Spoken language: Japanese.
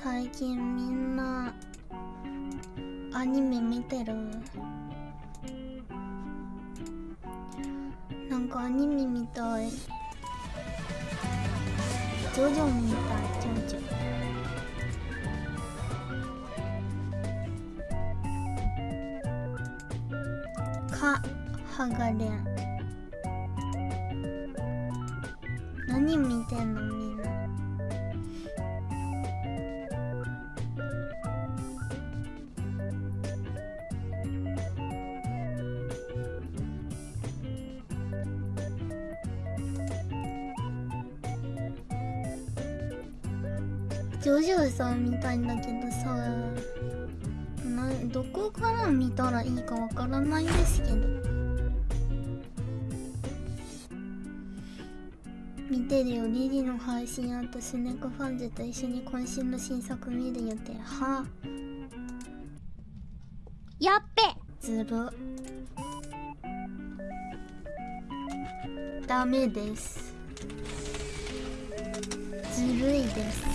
最近みんなアニメ見てる？なんかアニメみたい。ジョジョみたい。ジョジョ。かはがれん何見てんのみんな？ジョジョさんみたいんだけどさなどこから見たらいいかわからないんですけど。見てるよ。リリの配信あとスネコファンズと一緒に渾身の新作見る予定。はあ。やっべ。ずるダメです。ずるいです。